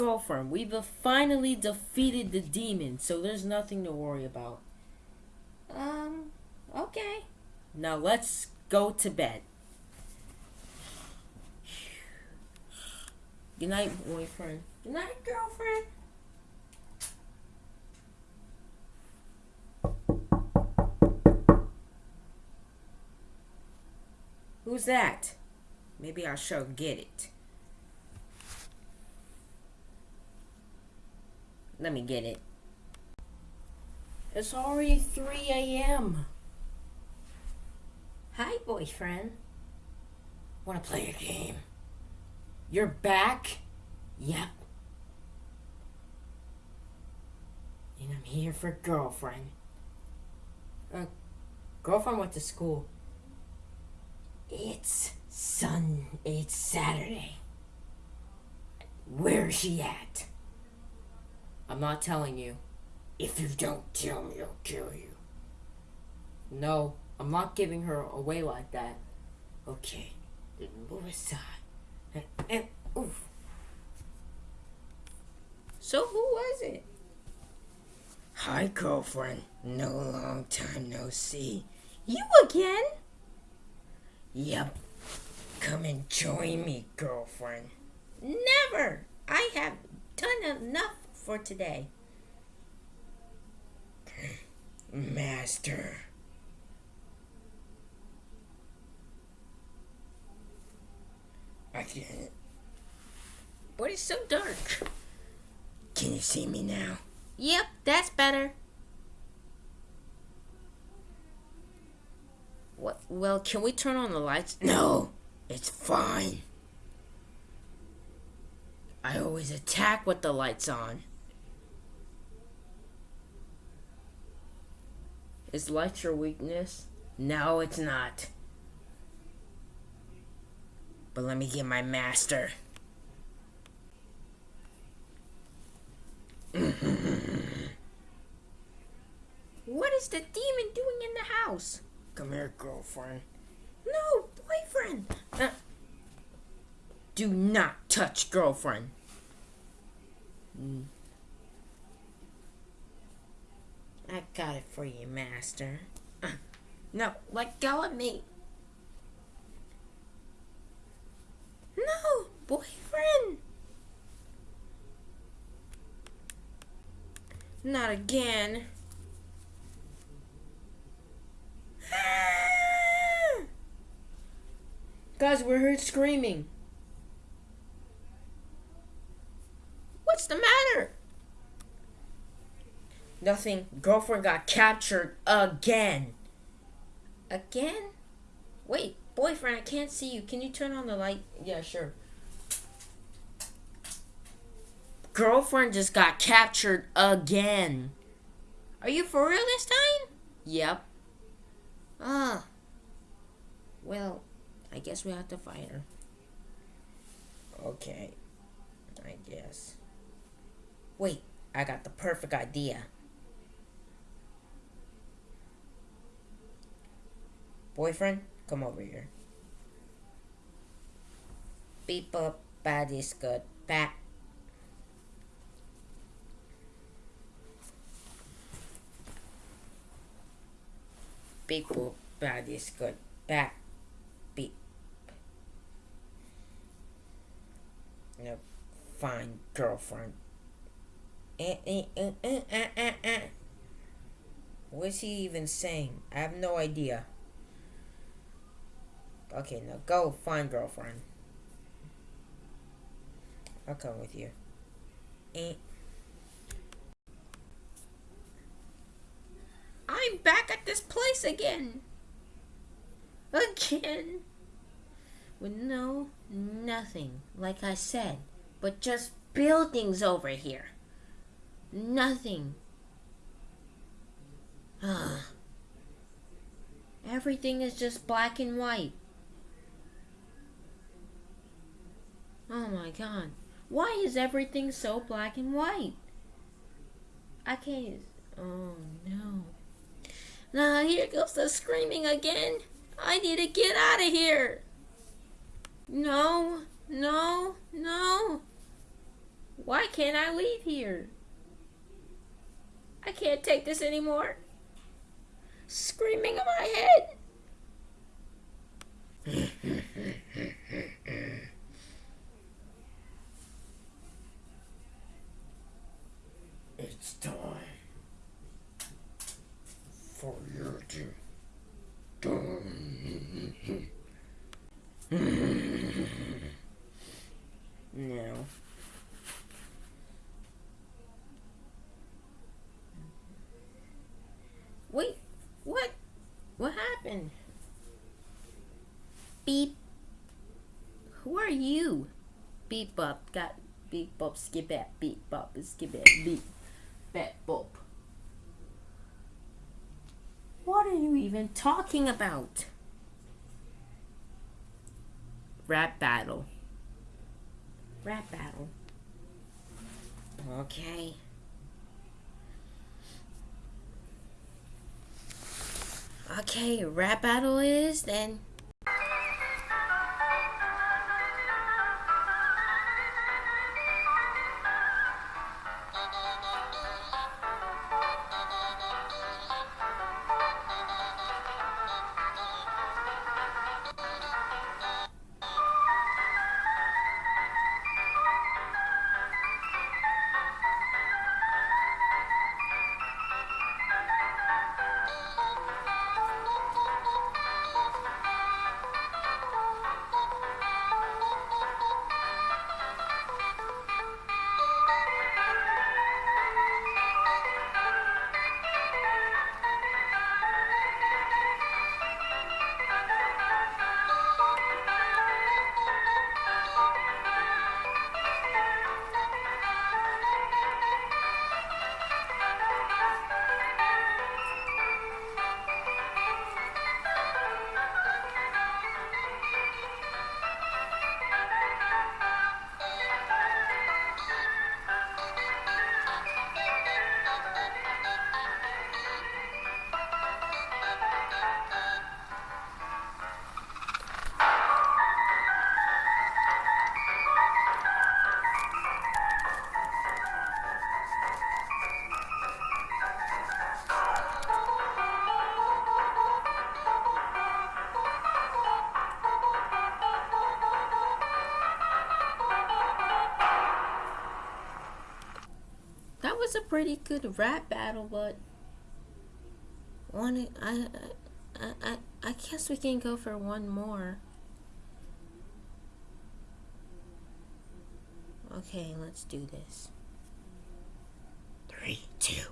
girlfriend, we've finally defeated the demon, so there's nothing to worry about. Um, okay. Now let's go to bed. Good night, boyfriend. Good night, girlfriend. Who's that? Maybe I shall get it. Let me get it. It's already 3 a.m. Hi, boyfriend. Want to play a game? You're back? Yep. And I'm here for girlfriend. Uh, girlfriend went to school. It's Sun. It's Saturday. Where's she at? I'm not telling you. If you don't tell me, I'll kill you. No, I'm not giving her away like that. Okay, then move aside. And, and oof. So who was it? Hi, girlfriend. No long time no see. You again? Yep. Come and join me, girlfriend. Never! I have done enough for today. Master. I can't. But it's so dark. Can you see me now? Yep, that's better. What? Well, can we turn on the lights? No, it's fine. I always attack with the lights on. Is light your weakness? No, it's not. But let me get my master. what is the demon doing in the house? Come here, girlfriend. No, boyfriend. Uh, do not touch girlfriend. Mm. I got it for you, master. Uh, no, let go of me. No, boyfriend. Not again. Guys, we heard screaming. Girlfriend got captured again. Again? Wait, boyfriend, I can't see you. Can you turn on the light? Yeah, sure. Girlfriend just got captured again. Are you for real this time? Yep. Ah. Well, I guess we have to fight her. Okay. I guess. Wait, I got the perfect idea. Boyfriend, come over here. Beep up, bad is good. Bat. Beep bad is good. Bat. Beep. No, fine girlfriend. Eh, eh, eh, eh, eh, eh, eh. What's he even saying? I have no idea. Okay, now go find girlfriend. I'll come with you. Eh. I'm back at this place again. Again. With no, nothing, like I said, but just buildings over here. Nothing. Everything is just black and white. Oh my god. Why is everything so black and white? I can't. Oh no. Now here goes the screaming again. I need to get out of here. No, no, no. Why can't I leave here? I can't take this anymore. Screaming in my head. it's time for you to no. Wait, what? Beep. Who are you? Beep bop, got beep bop, skip that, beep bop, skip that, beep, bat bop. What are you even talking about? Rap battle. Rap battle. Okay. Okay, rap battle is then. Was a pretty good rap battle, but one I I I I guess we can go for one more. Okay, let's do this. Three, two,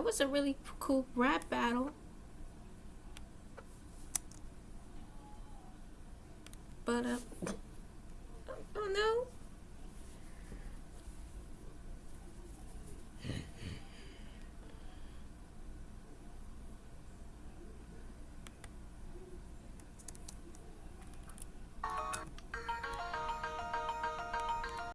That was a really cool rap battle. But uh